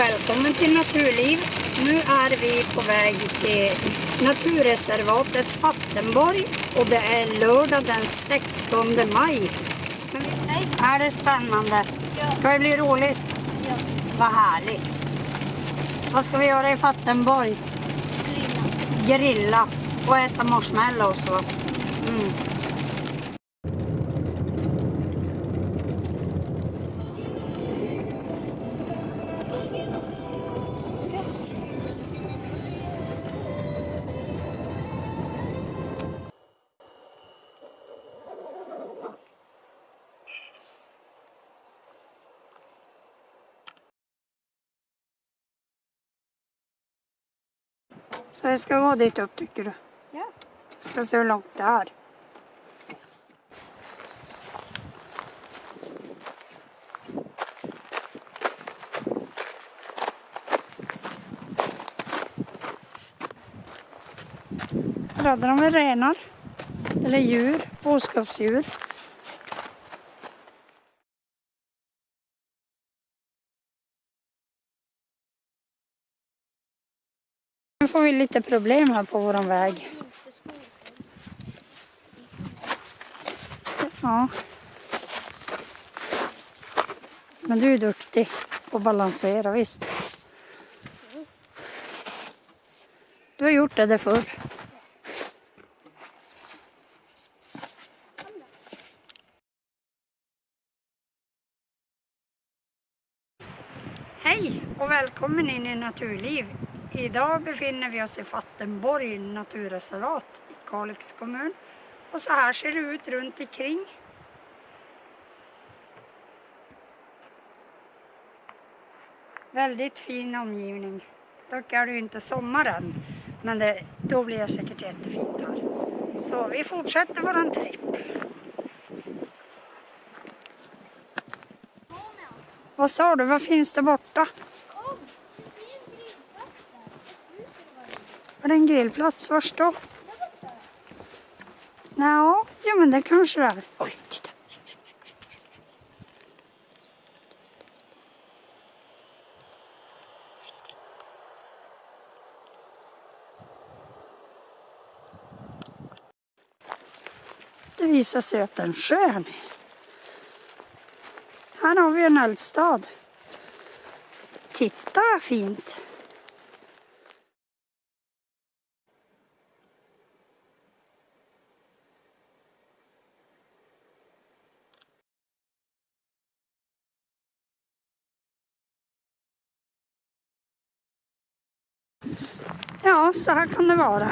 välkommen till Naturliv. Nu är vi på väg till naturreservatet Fattenborg och det är lördag den 16 maj. Men är det spännande? Ja. Ska det bli roligt? Ja. Vad härligt. Vad ska vi göra i Fattenborg? Grilla. Grilla och äta marshmallows va? Mm. Så vi ska gå dit upp tycker du? Ja. Ska se hur långt det är. Här hade de renar. Eller djur, boskapsdjur. Får vi lite problem här på våran väg. Ja. Men du är duktig på att balansera, visst? Du har gjort det där förr. Hej och välkommen in i Naturliv. Idag befinner vi oss i Fattenborg naturreservat i Kalix kommun. Och så här ser det ut runt omkring. Väldigt fin omgivning. Dock är det ju inte sommar än, men det, då blir det säkert jättefint här. Så vi fortsätter våran tripp. Vad sa du, vad finns det borta? Kom! Det finns grillplatser. Var det en grillplats? Vars då? Ja, ja men det kanske det är. Oj, titta. Det visar sig att det är en sjö här nere. Här har vi en eldstad. Titta vad fint. Ja, så här kan det vara.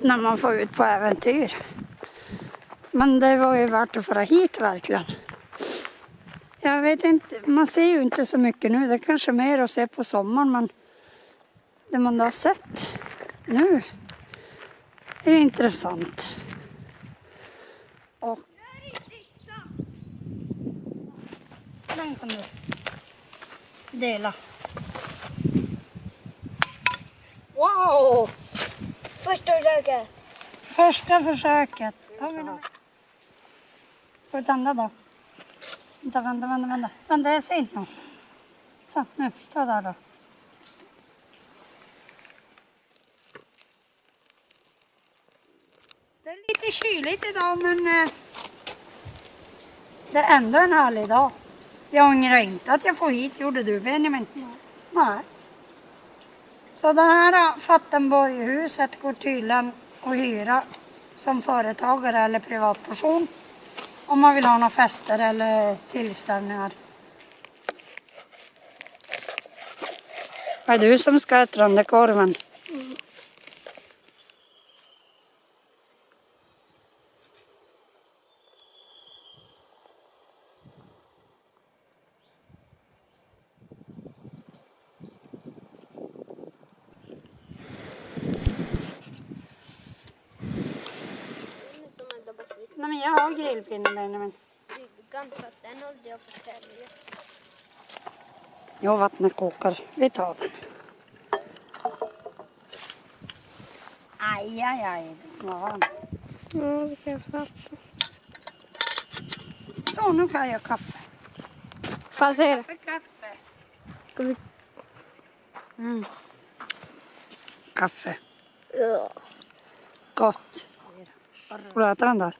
När man får ut på äventyr. Men det var ju värt att fara hit verkligen. Jag vet inte, man ser ju inte så mycket nu. Det är kanske mer att se på sommaren men det man har sett nu är intressant. Och den kan du dela. Wow! Första försöket. Första försöket. Får vi tända då? Vänta, vänta, vänta, vänta. Vänta, jag ser inte något. Så, nu, ta där då. Det är lite kyligt idag men eh, det är ändå en härlig dag. Jag ångrar inte att jag får hit, gjorde du Benjamin? Nej. Så det här äh, Fattenborghuset går tydligen att hyra som företagare eller privatperson om man vill ha några fester eller tillställningar. Är du som ska äta den där korven? Jag har grillpinne Benjamin. Bryggan fast den håller jag på att sälja. Jo, vattnet kokar. Vi tar den. Aj, aj, aj. Var varm. Ja, det kan jag fatta. Så, nu kan jag göra kaffe. Får jag se det? Kaffe, kaffe. Ska vi... Kaffe. Ja. Gott. Får du äta den där?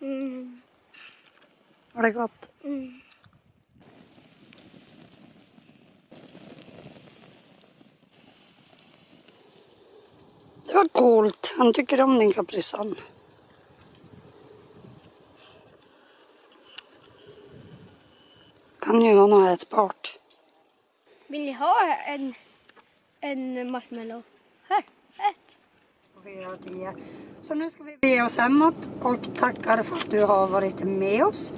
Mm. Var det gott? Mm. Det var coolt. Han tycker om din kaprisan. Kan ju vara något ätbart. Vill ni ha en, en marshmallow? Här, ett. Fyra och tio. Så nu ska vi bege oss hemåt och tackar för att du har varit med oss.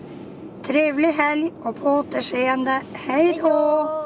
Trevlig helg och på återseende. Hej då!